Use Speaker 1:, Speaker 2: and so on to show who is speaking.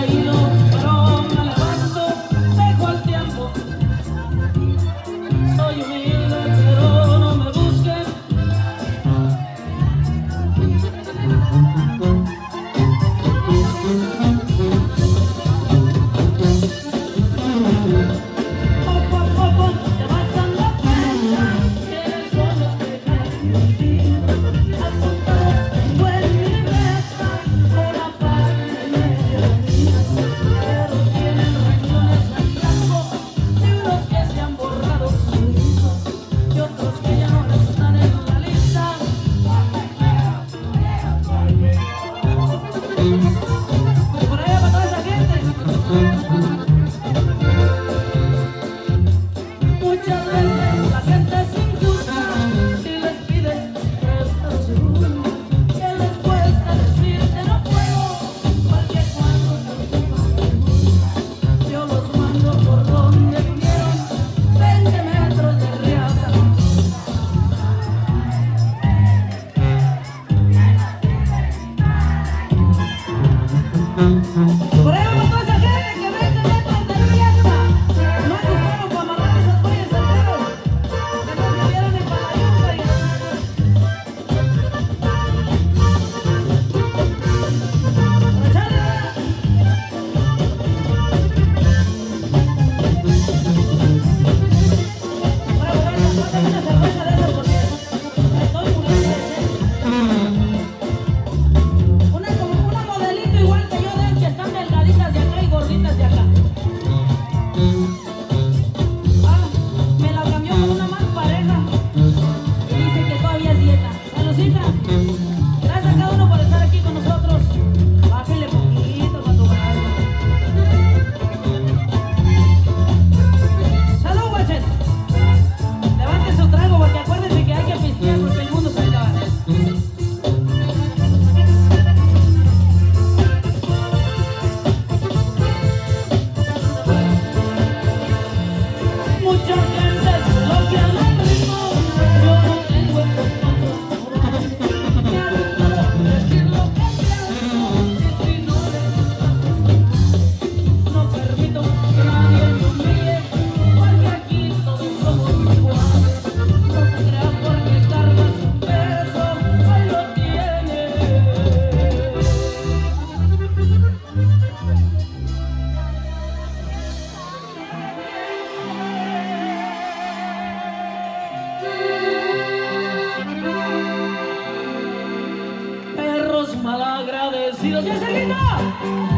Speaker 1: I know. Malagradecidos. ¡Y ese grito! Perros malagradecidos.